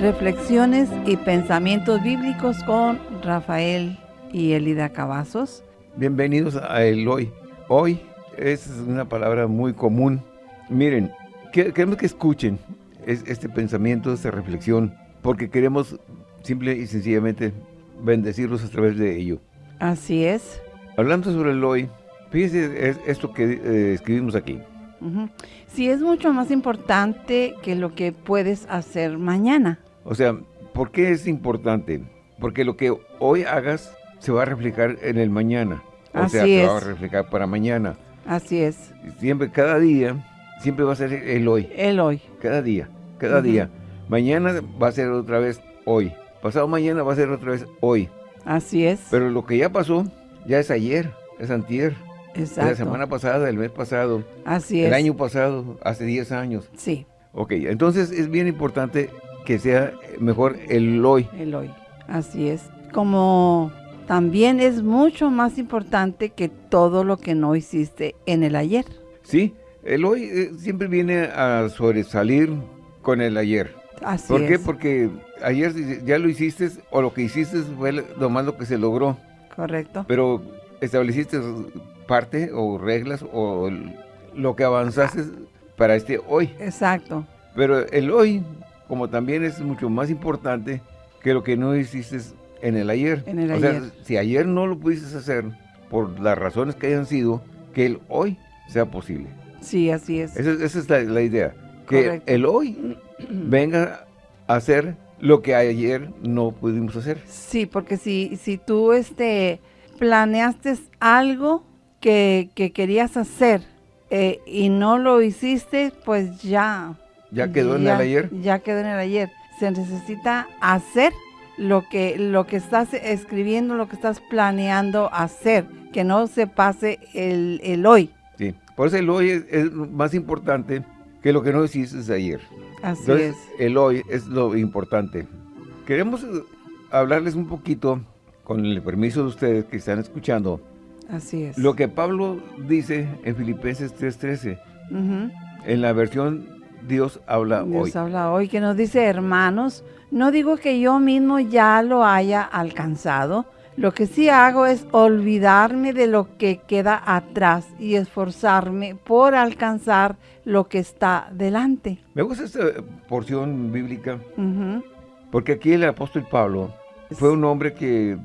Reflexiones y pensamientos bíblicos con Rafael y Elida Cavazos. Bienvenidos a el hoy. Hoy es una palabra muy común. Miren, queremos que escuchen este pensamiento, esta reflexión, porque queremos simple y sencillamente bendecirlos a través de ello. Así es. Hablando sobre el hoy, fíjense esto que eh, escribimos aquí. Sí, es mucho más importante que lo que puedes hacer mañana. O sea, ¿por qué es importante? Porque lo que hoy hagas se va a reflejar en el mañana. O Así sea, es. se va a reflejar para mañana. Así es. Siempre, cada día, siempre va a ser el hoy. El hoy. Cada día, cada día. Mañana va a ser otra vez hoy. Pasado mañana va a ser otra vez hoy. Así es. Pero lo que ya pasó, ya es ayer, es antier. Es Exacto. la semana pasada, el mes pasado, Así es. el año pasado, hace 10 años. Sí, Ok, entonces es bien importante que sea mejor el hoy. el hoy. Así es. Como también es mucho más importante que todo lo que no hiciste en el ayer. Sí, el hoy eh, siempre viene a sobresalir con el ayer. Así ¿Por qué? es. Porque ayer ya lo hiciste o lo que hiciste fue lo más lo que se logró, Correcto. pero estableciste parte o reglas o lo que avanzaste para este hoy. Exacto. Pero el hoy, como también es mucho más importante que lo que no hiciste en el ayer. En el o sea, si ayer no lo pudiste hacer por las razones que hayan sido, que el hoy sea posible. Sí, así es. Esa, esa es la, la idea. Que Correcto. el hoy venga a hacer lo que ayer no pudimos hacer. Sí, porque si, si tú este, planeaste algo que, que querías hacer eh, y no lo hiciste, pues ya. Ya quedó en el ayer. Ya quedó en el ayer. Se necesita hacer lo que, lo que estás escribiendo, lo que estás planeando hacer, que no se pase el, el hoy. Por eso el hoy es, es más importante que lo que no hiciste ayer. Así Entonces, es. el hoy es lo importante. Queremos eh, hablarles un poquito, con el permiso de ustedes que están escuchando, Así es. lo que Pablo dice en Filipenses 3.13, Ujú. en la versión Dios habla Dios hoy. habla hoy, que nos dice, hermanos, no digo que yo mismo ya lo haya alcanzado, lo que sí hago es olvidarme de lo que queda atrás y esforzarme por alcanzar lo que está delante. Me gusta esta porción bíblica Ujú. porque aquí el apóstol Pablo fue un hombre que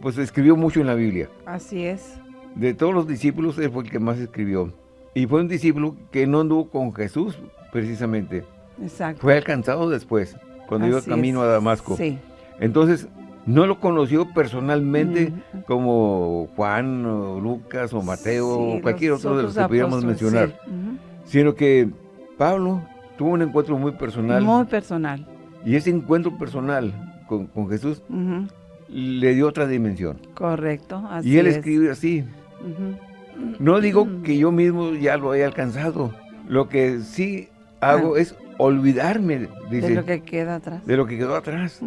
pues escribió mucho en la Biblia. Así es. De todos los discípulos, él fue el que más escribió. Y fue un discípulo que no anduvo con Jesús, precisamente. Exacto. Fue alcanzado después, cuando iba Así camino es. a Damasco. Sí. Entonces, no lo conoció personalmente Ujú. como Juan, o Lucas, o Mateo, Sí, o cualquier otro de los que pudiéramos mencionar. sí. Sino que Pablo tuvo un encuentro muy personal. Muy personal. Y ese encuentro personal con, con Jesús le dio otra dimensión. Correcto. Así y él es. escribe así. No digo que yo mismo ya lo haya alcanzado. Lo que sí hago es olvidarme, dice, de lo que queda atrás. de lo que quedó atrás.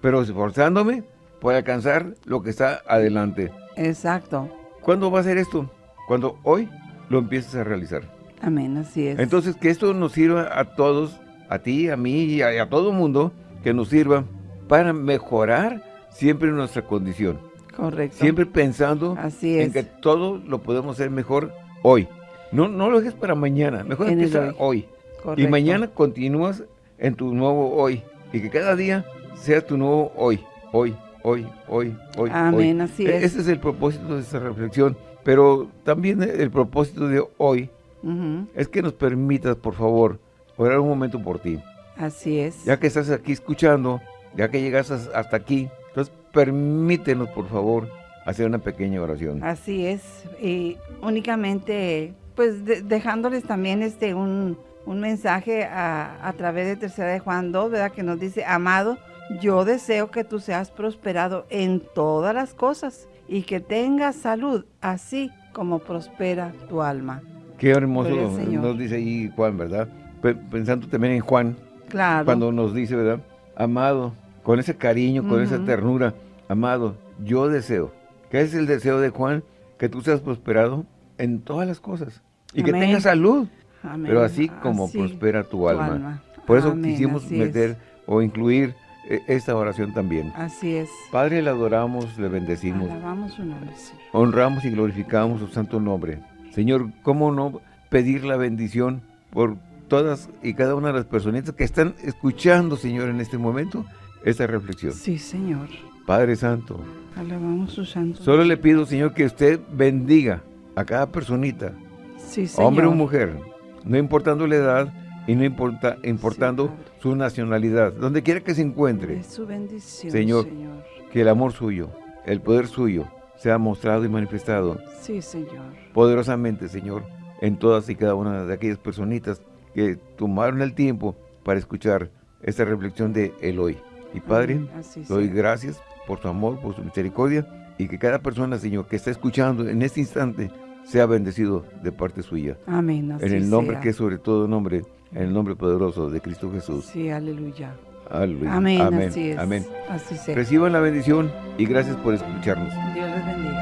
Pero esforzándome por alcanzar lo que está adelante. Exacto. ¿Cuándo va a ser esto? Cuando hoy lo empieces a realizar. Amén, así es. Entonces, que esto nos sirva a todos, a ti, a mí y a, a todo mundo, que nos sirva para mejorar siempre nuestra condición. Correcto. Siempre pensando Así en es. que todo lo podemos hacer mejor hoy. No, no lo dejes para mañana, mejor En empieza hoy. hoy. Y mañana continúas en tu nuevo hoy. Y que cada día sea tu nuevo hoy. Hoy, hoy, hoy, hoy. Amén, hoy. así E- es. Ese es el propósito de esta reflexión. Pero también el propósito de hoy es que nos permitas, por favor, orar un momento por ti. Así es. Ya que estás aquí escuchando, ya que llegas as- hasta aquí, entonces permítenos, por favor, hacer una pequeña oración. Así es. Y únicamente, pues de- dejándoles también este un, un mensaje a, a través de Tercera de Juan 2, ¿verdad? Que nos dice, amado, yo deseo que tú seas prosperado en todas las cosas y que tengas salud, así como prospera tu alma. Qué hermoso nos dice ahí Juan, ¿verdad? pensando también en Juan, claro. cuando nos dice, ¿verdad? Amado, con ese cariño, con esa ternura, amado, yo deseo. ¿Qué es el deseo de Juan? Que tú seas prosperado en todas las cosas y que tengas salud. Pero así como prospera tu, alma. Por eso quisimos meter o incluir esta oración también. Así es. Padre, le adoramos, le bendecimos. Alabamos su nombre, Honramos y glorificamos su santo nombre. Señor, ¿cómo no pedir la bendición por todas y cada una de las personitas que están escuchando, Señor, en este momento, esta reflexión? Sí, Señor. Padre Santo. Alabamos su santo Solo le pido, Señor, que usted bendiga a cada personita, sí, señor. hombre o mujer, no importando la edad y no importa, importando su nacionalidad, donde quiera que se encuentre. su bendición, señor, que el amor suyo, el poder suyo, sea mostrado y manifestado. Sí, Señor. Poderosamente, Señor, en todas y cada una de aquellas personitas que tomaron el tiempo para escuchar esta reflexión de Eloy. Y Padre, doy gracias por su amor, por su misericordia, y que cada persona, Señor, que está escuchando en este instante, sea bendecido de parte suya. Amén. en el nombre que es sobre todo nombre, en el nombre poderoso de Cristo Jesús. Sí, aleluya. Aleluya. Amén, Amén. Así es. Amén. Así sea. Reciban la bendición y gracias por escucharnos. Dios les bendiga.